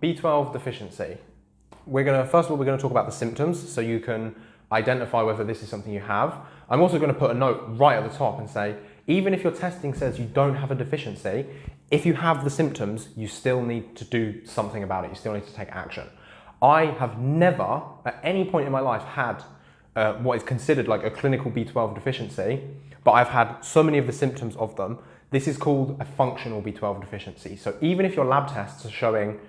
B12 deficiency. We're going to, first of all, we're going to talk about the symptoms so you can identify whether this is something you have. I'm also going to put a note right at the top and say, even if your testing says you don't have a deficiency, if you have the symptoms, you still need to do something about it. You still need to take action. I have never, at any point in my life, had uh, what is considered like a clinical B12 deficiency, but I've had so many of the symptoms of them. This is called a functional B12 deficiency. So even if your lab tests are showing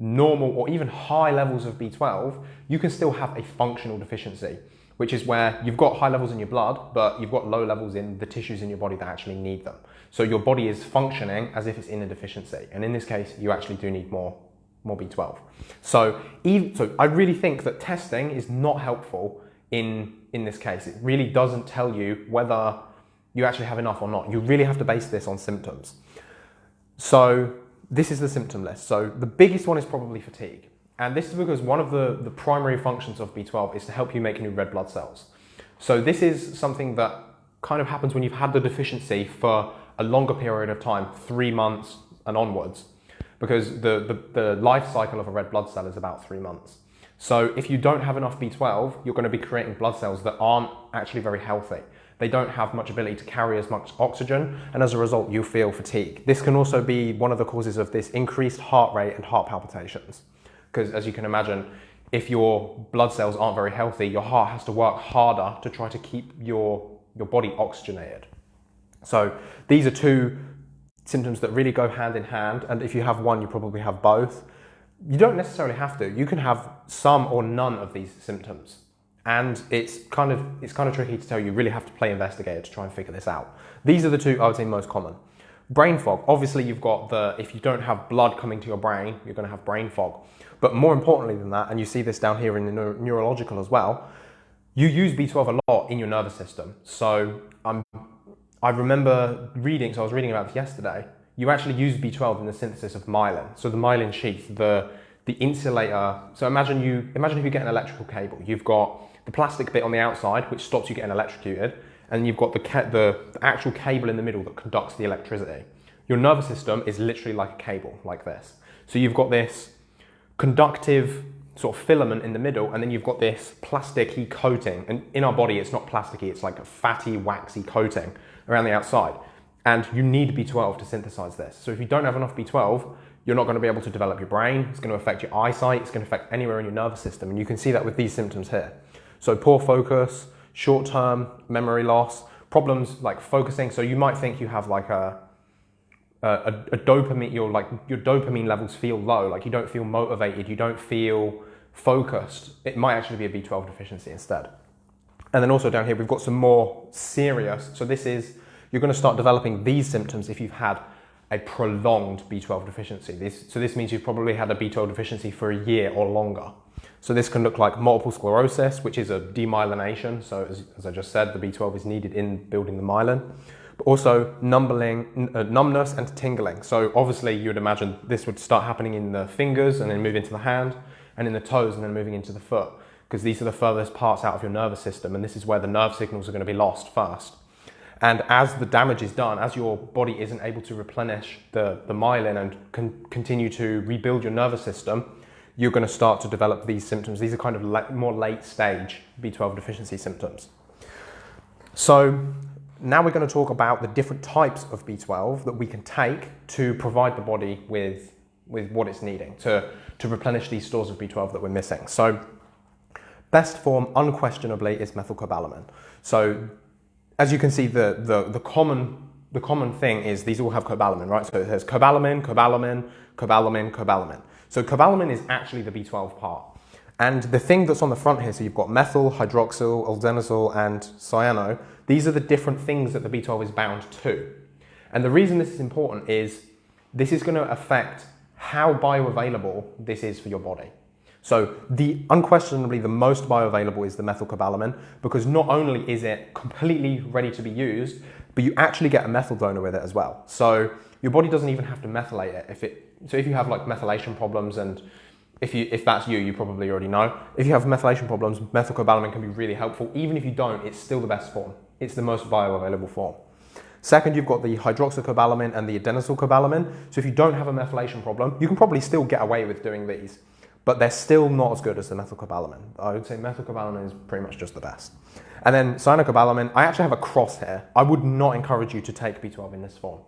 normal or even high levels of B12, you can still have a functional deficiency, which is where you've got high levels in your blood, but you've got low levels in the tissues in your body that actually need them. So your body is functioning as if it's in a deficiency. And in this case, you actually do need more, more B12. So, even, so I really think that testing is not helpful in, in this case. It really doesn't tell you whether you actually have enough or not. You really have to base this on symptoms. So this is the symptom list. So the biggest one is probably fatigue. And this is because one of the, the primary functions of B12 is to help you make new red blood cells. So this is something that kind of happens when you've had the deficiency for a longer period of time, three months and onwards, because the, the, the life cycle of a red blood cell is about three months. So if you don't have enough B12, you're going to be creating blood cells that aren't actually very healthy. They don't have much ability to carry as much oxygen, and as a result, you feel fatigue. This can also be one of the causes of this increased heart rate and heart palpitations. Because as you can imagine, if your blood cells aren't very healthy, your heart has to work harder to try to keep your, your body oxygenated. So these are two symptoms that really go hand in hand, and if you have one, you probably have both. You don't necessarily have to. You can have some or none of these symptoms. And it's kind of it's kind of tricky to tell. You really have to play investigator to try and figure this out. These are the two I would say most common. Brain fog. Obviously, you've got the if you don't have blood coming to your brain, you're going to have brain fog. But more importantly than that, and you see this down here in the neuro neurological as well, you use B12 a lot in your nervous system. So um, I remember reading. So I was reading about this yesterday you actually use B12 in the synthesis of myelin. So the myelin sheath, the, the insulator. So imagine you imagine if you get an electrical cable. You've got the plastic bit on the outside, which stops you getting electrocuted, and you've got the, the, actual cable in the middle that conducts the electricity. Your nervous system is literally like a cable, like this. So you've got this conductive sort of filament in the middle, and then you've got this plasticky coating. And in our body, it's not plasticky, it's like a fatty, waxy coating around the outside. And you need B12 to synthesize this. So if you don't have enough B12, you're not going to be able to develop your brain. It's going to affect your eyesight. It's going to affect anywhere in your nervous system. And you can see that with these symptoms here. So poor focus, short-term memory loss, problems like focusing. So you might think you have like a, a, a dopamine, your like your dopamine levels feel low. Like you don't feel motivated. You don't feel focused. It might actually be a B12 deficiency instead. And then also down here, we've got some more serious. So this is you're going to start developing these symptoms if you've had a prolonged B12 deficiency. This, so this means you've probably had a B12 deficiency for a year or longer. So this can look like multiple sclerosis, which is a demyelination. So as, as I just said, the B12 is needed in building the myelin. But also numbling, uh, numbness and tingling. So obviously you would imagine this would start happening in the fingers and then move into the hand and in the toes and then moving into the foot because these are the furthest parts out of your nervous system and this is where the nerve signals are going to be lost first. And as the damage is done, as your body isn't able to replenish the, the myelin and con continue to rebuild your nervous system, you're going to start to develop these symptoms. These are kind of more late stage B12 deficiency symptoms. So now we're going to talk about the different types of B12 that we can take to provide the body with, with what it's needing to, to replenish these stores of B12 that we're missing. So best form unquestionably is methylcobalamin. So as you can see, the, the, the, common, the common thing is these all have cobalamin, right? So it says cobalamin, cobalamin, cobalamin, cobalamin. So cobalamin is actually the B12 part. And the thing that's on the front here, so you've got methyl, hydroxyl, adenosine, and cyano. These are the different things that the B12 is bound to. And the reason this is important is this is going to affect how bioavailable this is for your body. So the unquestionably the most bioavailable is the methylcobalamin because not only is it completely ready to be used, but you actually get a methyl donor with it as well. So your body doesn't even have to methylate it. If it so if you have like methylation problems and if you if that's you, you probably already know. If you have methylation problems, methylcobalamin can be really helpful. Even if you don't, it's still the best form. It's the most bioavailable form. Second, you've got the hydroxycobalamin and the adenosylcobalamin. So if you don't have a methylation problem, you can probably still get away with doing these, but they're still not as good as the methylcobalamin. I would say methylcobalamin is pretty much just the best. And then cyanocobalamin, I actually have a cross here. I would not encourage you to take B12 in this form.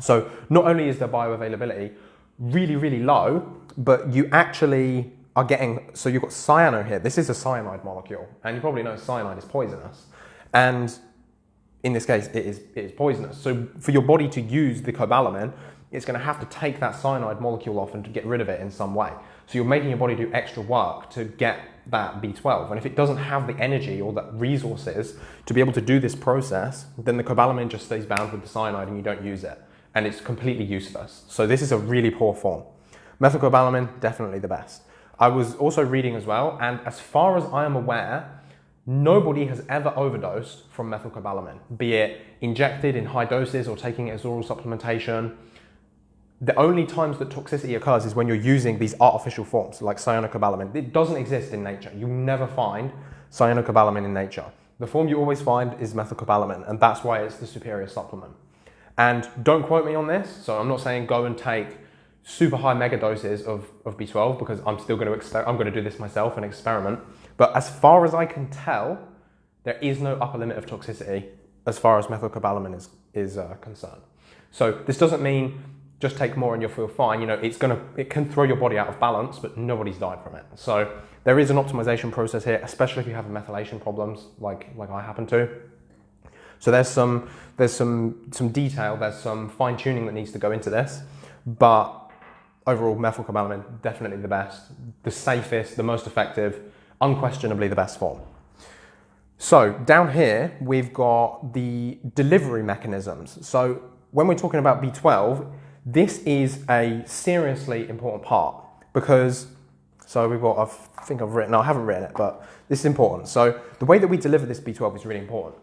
So not only is the bioavailability really, really low, but you actually are getting, so you've got cyano here. This is a cyanide molecule, and you probably know cyanide is poisonous. And in this case, it is, it is poisonous. So for your body to use the cobalamin, it's going to have to take that cyanide molecule off and to get rid of it in some way. So you're making your body do extra work to get that B12. And if it doesn't have the energy or the resources to be able to do this process, then the cobalamin just stays bound with the cyanide and you don't use it. And it's completely useless. So this is a really poor form. Methylcobalamin, definitely the best. I was also reading as well, and as far as I am aware, nobody has ever overdosed from methylcobalamin, be it injected in high doses or taking it as oral supplementation the only times that toxicity occurs is when you're using these artificial forms like cyanocobalamin. It doesn't exist in nature. You never find cyanocobalamin in nature. The form you always find is methylcobalamin, and that's why it's the superior supplement. And don't quote me on this, so I'm not saying go and take super high mega doses of, of B12 because I'm still going to I'm going to do this myself and experiment. But as far as I can tell, there is no upper limit of toxicity as far as methylcobalamin is, is uh, concerned. So this doesn't mean just take more and you'll feel fine. You know, it's gonna, it can throw your body out of balance, but nobody's died from it. So there is an optimization process here, especially if you have methylation problems like, like I happen to. So there's some, there's some, some detail, there's some fine tuning that needs to go into this, but overall methylcobalamin, definitely the best, the safest, the most effective, unquestionably the best form. So down here, we've got the delivery mechanisms. So when we're talking about B12, this is a seriously important part because, so we've got, I think I've written, I haven't written it, but this is important. So the way that we deliver this B12 is really important.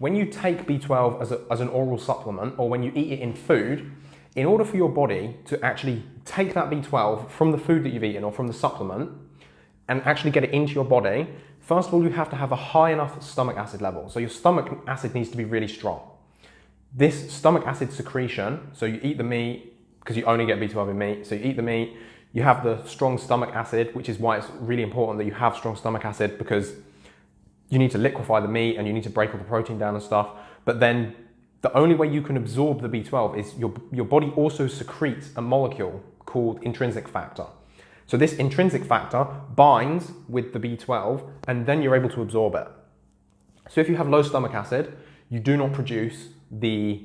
When you take B12 as, a, as an oral supplement or when you eat it in food, in order for your body to actually take that B12 from the food that you've eaten or from the supplement and actually get it into your body, first of all, you have to have a high enough stomach acid level. So your stomach acid needs to be really strong. This stomach acid secretion, so you eat the meat, because you only get B12 in meat. So you eat the meat, you have the strong stomach acid, which is why it's really important that you have strong stomach acid because you need to liquefy the meat and you need to break all the protein down and stuff. But then the only way you can absorb the B12 is your, your body also secretes a molecule called intrinsic factor. So this intrinsic factor binds with the B12 and then you're able to absorb it. So if you have low stomach acid, you do not produce the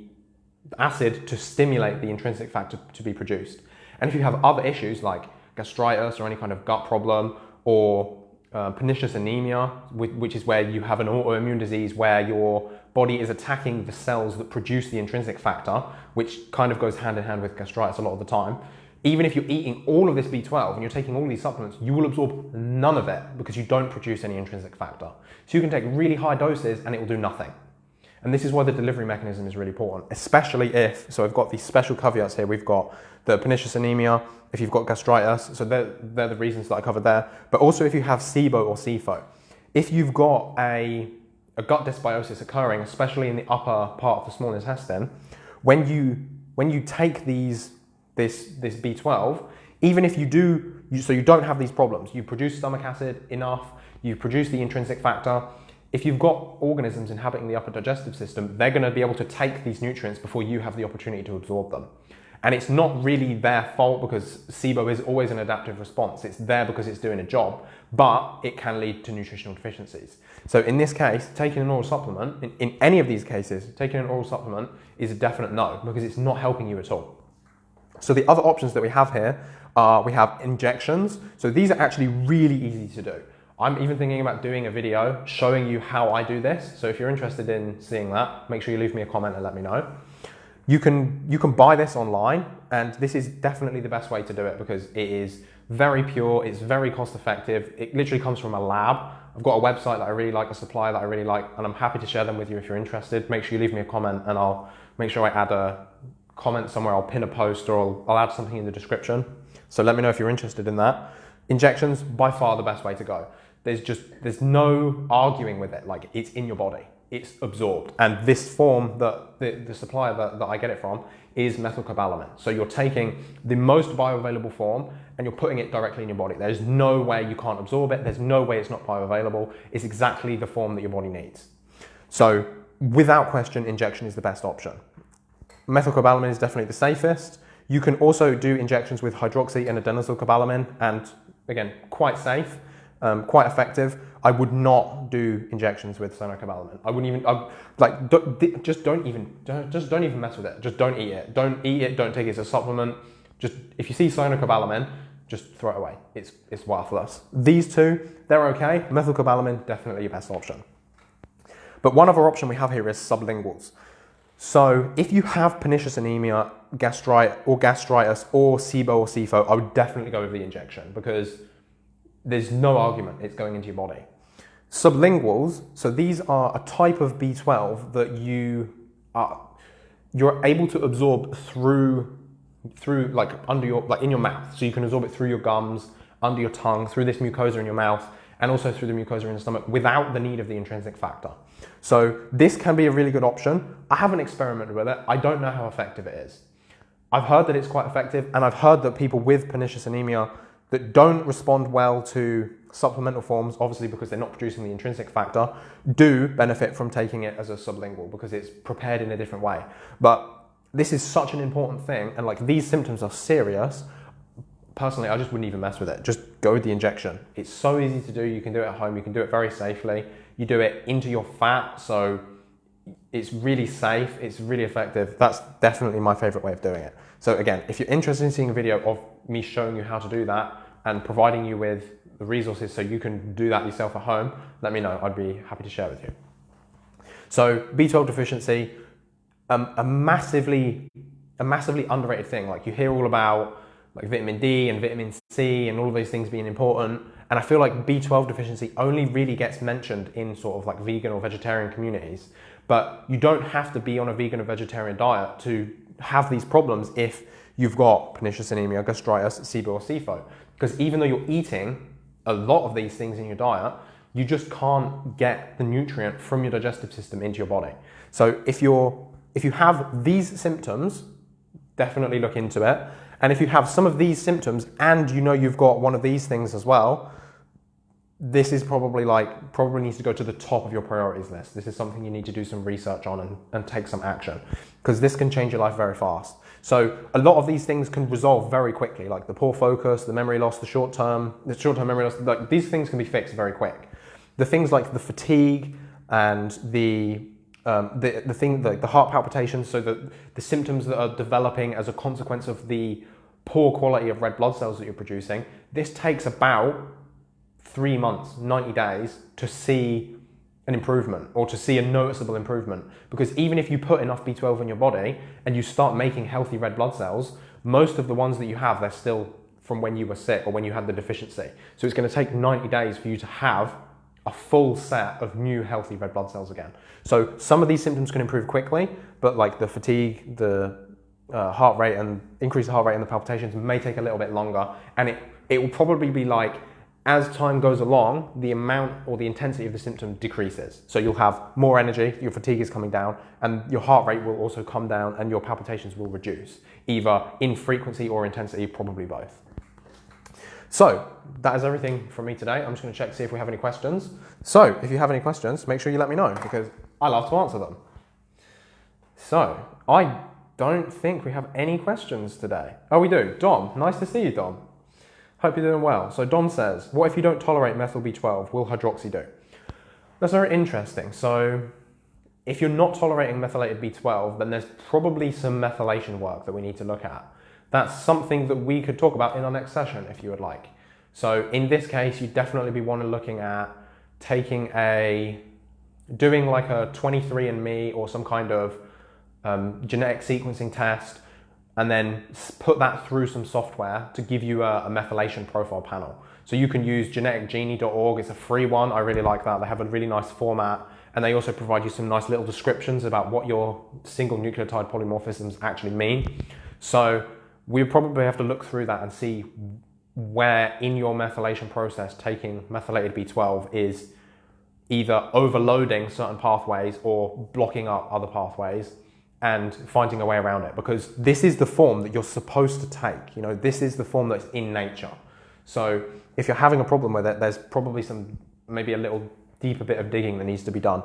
acid to stimulate the intrinsic factor to be produced. And if you have other issues like gastritis or any kind of gut problem or uh, pernicious anemia, which is where you have an autoimmune disease where your body is attacking the cells that produce the intrinsic factor, which kind of goes hand in hand with gastritis a lot of the time. Even if you're eating all of this B12 and you're taking all these supplements, you will absorb none of it because you don't produce any intrinsic factor. So you can take really high doses and it will do nothing. And this is why the delivery mechanism is really important, especially if, so I've got these special caveats here. We've got the pernicious anemia, if you've got gastritis, so they're, they're the reasons that I covered there. But also if you have SIBO or SIFO. If you've got a, a gut dysbiosis occurring, especially in the upper part of the small intestine, when you, when you take these, this, this B12, even if you do, you, so you don't have these problems, you produce stomach acid enough, you produce the intrinsic factor, if you've got organisms inhabiting the upper digestive system, they're going to be able to take these nutrients before you have the opportunity to absorb them. And it's not really their fault because SIBO is always an adaptive response. It's there because it's doing a job, but it can lead to nutritional deficiencies. So in this case, taking an oral supplement, in, in any of these cases, taking an oral supplement is a definite no because it's not helping you at all. So the other options that we have here are we have injections. So these are actually really easy to do. I'm even thinking about doing a video showing you how I do this. So if you're interested in seeing that, make sure you leave me a comment and let me know. You can, you can buy this online and this is definitely the best way to do it because it is very pure, it's very cost effective. It literally comes from a lab. I've got a website that I really like, a supplier that I really like, and I'm happy to share them with you if you're interested. Make sure you leave me a comment and I'll make sure I add a comment somewhere. I'll pin a post or I'll, I'll add something in the description. So let me know if you're interested in that. Injections, by far the best way to go there's just there's no arguing with it like it's in your body it's absorbed. And this form that the, the supplier that, that I get it from is methylcobalamin. So you're taking the most bioavailable form and you're putting it directly in your body. There's no way you can't absorb it. There's no way it's not bioavailable. It's exactly the form that your body needs. So without question, injection is the best option. Methylcobalamin is definitely the safest. You can also do injections with hydroxy and adenosylcobalamin and again, quite safe, um, quite effective. I would not do injections with cyanocobalamin. I wouldn't even, I, like, don't, just don't even, don't, just don't even mess with it. Just don't eat it. Don't eat it, don't take it as a supplement. Just, if you see cyanocobalamin, just throw it away. It's, it's worthless. These two, they're okay. Methylcobalamin, definitely your best option. But one other option we have here is sublinguals. So if you have pernicious anemia, gastritis, or gastritis, or SIBO or SIFO, I would definitely go with the injection because there's no argument it's going into your body. Sublinguals, so these are a type of B12 that you are, you're able to absorb through, through like under your, like in your mouth. So you can absorb it through your gums, under your tongue, through this mucosa in your mouth, and also through the mucosa in the stomach without the need of the intrinsic factor. So this can be a really good option. I haven't experimented with it. I don't know how effective it is. I've heard that it's quite effective and I've heard that people with pernicious anemia that don't respond well to supplemental forms, obviously because they're not producing the intrinsic factor, do benefit from taking it as a sublingual because it's prepared in a different way. But this is such an important thing and like these symptoms are serious personally, I just wouldn't even mess with it. Just go with the injection. It's so easy to do. You can do it at home. You can do it very safely. You do it into your fat, so it's really safe. It's really effective. That's definitely my favorite way of doing it. So again, if you're interested in seeing a video of me showing you how to do that and providing you with the resources so you can do that yourself at home, let me know. I'd be happy to share with you. So B12 deficiency, um, a massively, a massively underrated thing. Like you hear all about like vitamin D and vitamin C and all of those things being important. And I feel like B12 deficiency only really gets mentioned in sort of like vegan or vegetarian communities. But you don't have to be on a vegan or vegetarian diet to have these problems if you've got pernicious anemia, gastritis, SIBO or SIFO. Because even though you're eating a lot of these things in your diet, you just can't get the nutrient from your digestive system into your body. So if you're if you have these symptoms, definitely look into it. And if you have some of these symptoms and you know you've got one of these things as well, this is probably like, probably needs to go to the top of your priorities list. This is something you need to do some research on and, and take some action because this can change your life very fast. So a lot of these things can resolve very quickly, like the poor focus, the memory loss, the short term, the short term memory loss, like these things can be fixed very quick. The things like the fatigue and the um, the, the thing, the, the heart palpitations, so the, the symptoms that are developing as a consequence of the poor quality of red blood cells that you're producing, this takes about three months, 90 days to see an improvement or to see a noticeable improvement. Because even if you put enough B12 in your body and you start making healthy red blood cells, most of the ones that you have, they're still from when you were sick or when you had the deficiency. So it's going to take 90 days for you to have a full set of new healthy red blood cells again. So some of these symptoms can improve quickly, but like the fatigue, the uh, heart rate and increase the heart rate and the palpitations may take a little bit longer. And it, it will probably be like, as time goes along, the amount or the intensity of the symptom decreases. So you'll have more energy, your fatigue is coming down, and your heart rate will also come down and your palpitations will reduce, either in frequency or intensity, probably both. So that is everything from me today. I'm just gonna check see if we have any questions. So if you have any questions, make sure you let me know because I love to answer them. So I don't think we have any questions today. Oh, we do. Dom, nice to see you, Dom. Hope you're doing well. So Dom says, what if you don't tolerate methyl B12? Will hydroxy do? That's very interesting. So if you're not tolerating methylated B12, then there's probably some methylation work that we need to look at. That's something that we could talk about in our next session if you would like. So in this case, you'd definitely be one looking at taking a, doing like a 23andMe or some kind of um, genetic sequencing test, and then put that through some software to give you a, a methylation profile panel. So you can use geneticgenie.org, it's a free one, I really like that. They have a really nice format and they also provide you some nice little descriptions about what your single nucleotide polymorphisms actually mean. So we probably have to look through that and see where in your methylation process taking methylated B12 is either overloading certain pathways or blocking up other pathways and finding a way around it because this is the form that you're supposed to take. You know, this is the form that's in nature. So if you're having a problem with it, there's probably some maybe a little deeper bit of digging that needs to be done.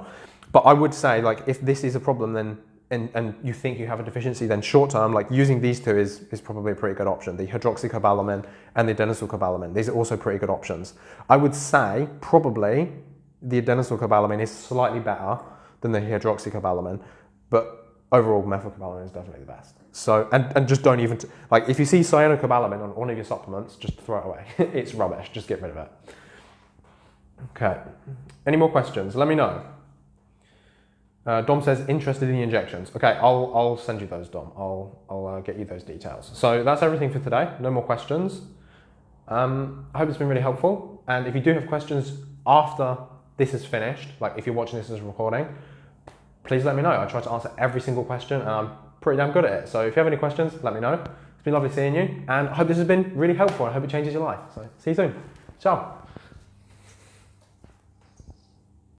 But I would say like if this is a problem then and, and you think you have a deficiency, then short term, like using these two is, is probably a pretty good option. The hydroxycobalamin and the adenosylcobalamin. These are also pretty good options. I would say probably the adenosylcobalamin is slightly better than the hydroxycobalamin, but overall methylcobalamin is definitely the best. So, and, and just don't even, like if you see cyanocobalamin on one of your supplements, just throw it away. it's rubbish, just get rid of it. Okay, any more questions? Let me know. Uh, Dom says interested in the injections. Okay, I'll, I'll send you those, Dom. I'll, I'll uh, get you those details. So that's everything for today. No more questions. Um, I hope it's been really helpful. And if you do have questions after this is finished, like if you're watching this as a recording, please let me know. I try to answer every single question and I'm pretty damn good at it. So if you have any questions, let me know. It's been lovely seeing you and I hope this has been really helpful. I hope it changes your life. So see you soon. Ciao.